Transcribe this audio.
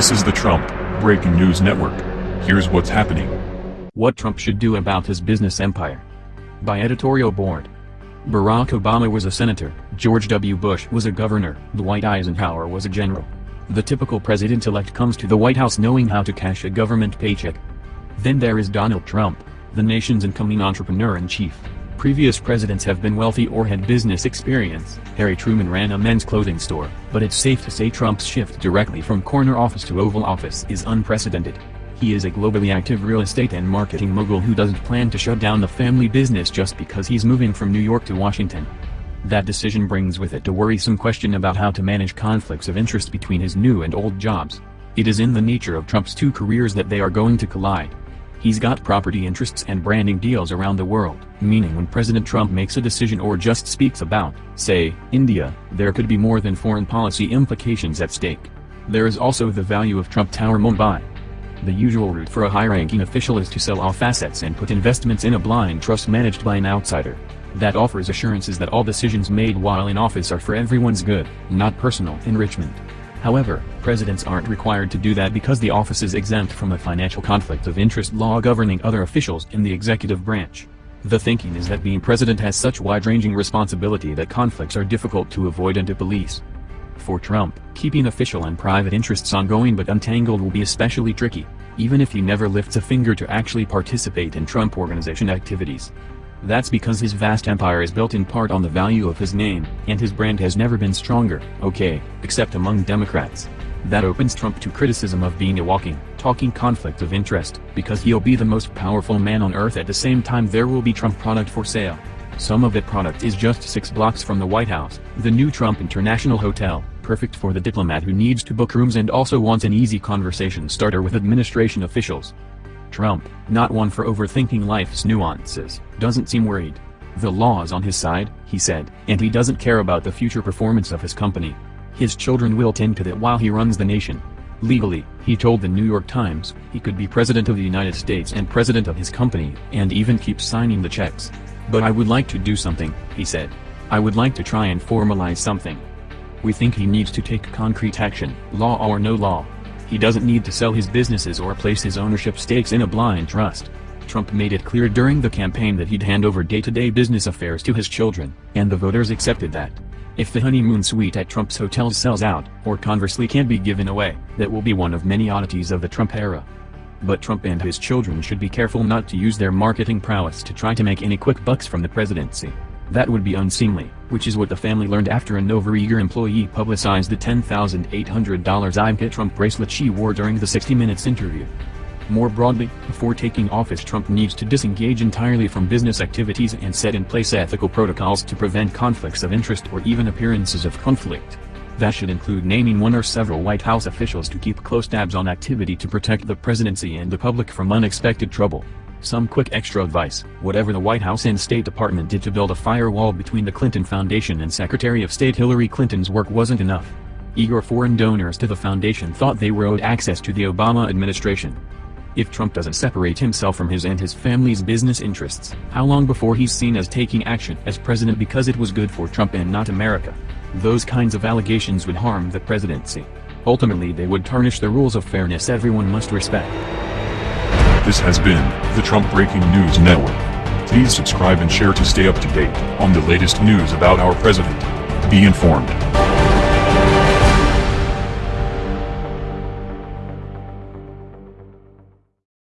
This is the Trump Breaking News Network. Here's what's happening. What Trump should do about his business empire. By editorial board. Barack Obama was a senator, George W. Bush was a governor, Dwight Eisenhower was a general. The typical president-elect comes to the White House knowing how to cash a government paycheck. Then there is Donald Trump, the nation's incoming entrepreneur-in-chief. Previous presidents have been wealthy or had business experience. Harry Truman ran a men's clothing store, but it's safe to say Trump's shift directly from corner office to Oval Office is unprecedented. He is a globally active real estate and marketing mogul who doesn't plan to shut down the family business just because he's moving from New York to Washington. That decision brings with it a worrisome question about how to manage conflicts of interest between his new and old jobs. It is in the nature of Trump's two careers that they are going to collide. He's got property interests and branding deals around the world, meaning when President Trump makes a decision or just speaks about, say, India, there could be more than foreign policy implications at stake. There is also the value of Trump Tower Mumbai. The usual route for a high-ranking official is to sell off assets and put investments in a blind trust managed by an outsider. That offers assurances that all decisions made while in office are for everyone's good, not personal enrichment. However, presidents aren't required to do that because the office is exempt from a financial conflict of interest law governing other officials in the executive branch. The thinking is that being president has such wide-ranging responsibility that conflicts are difficult to avoid and to police. For Trump, keeping official and private interests ongoing but untangled will be especially tricky, even if he never lifts a finger to actually participate in Trump Organization activities. That's because his vast empire is built in part on the value of his name, and his brand has never been stronger, okay, except among Democrats. That opens Trump to criticism of being a walking, talking conflict of interest, because he'll be the most powerful man on earth at the same time there will be Trump product for sale. Some of that product is just six blocks from the White House, the new Trump International Hotel, perfect for the diplomat who needs to book rooms and also wants an easy conversation starter with administration officials. Trump, not one for overthinking life's nuances, doesn't seem worried. The law is on his side, he said, and he doesn't care about the future performance of his company. His children will tend to that while he runs the nation. Legally, he told the New York Times, he could be president of the United States and president of his company, and even keep signing the checks. But I would like to do something, he said. I would like to try and formalize something. We think he needs to take concrete action, law or no law. He doesn't need to sell his businesses or place his ownership stakes in a blind trust. Trump made it clear during the campaign that he'd hand over day-to-day -day business affairs to his children, and the voters accepted that. If the honeymoon suite at Trump's hotels sells out, or conversely can't be given away, that will be one of many oddities of the Trump era. But Trump and his children should be careful not to use their marketing prowess to try to make any quick bucks from the presidency. That would be unseemly, which is what the family learned after an overeager employee publicized the $10,800 Ivanka Trump bracelet she wore during the 60 Minutes interview. More broadly, before taking office Trump needs to disengage entirely from business activities and set in place ethical protocols to prevent conflicts of interest or even appearances of conflict. That should include naming one or several White House officials to keep close tabs on activity to protect the presidency and the public from unexpected trouble. Some quick extra advice, whatever the White House and State Department did to build a firewall between the Clinton Foundation and Secretary of State Hillary Clinton's work wasn't enough. Eager foreign donors to the foundation thought they were owed access to the Obama administration. If Trump doesn't separate himself from his and his family's business interests, how long before he's seen as taking action as president because it was good for Trump and not America? Those kinds of allegations would harm the presidency. Ultimately they would tarnish the rules of fairness everyone must respect. This has been the Trump Breaking News Network. Please subscribe and share to stay up to date on the latest news about our president. Be informed.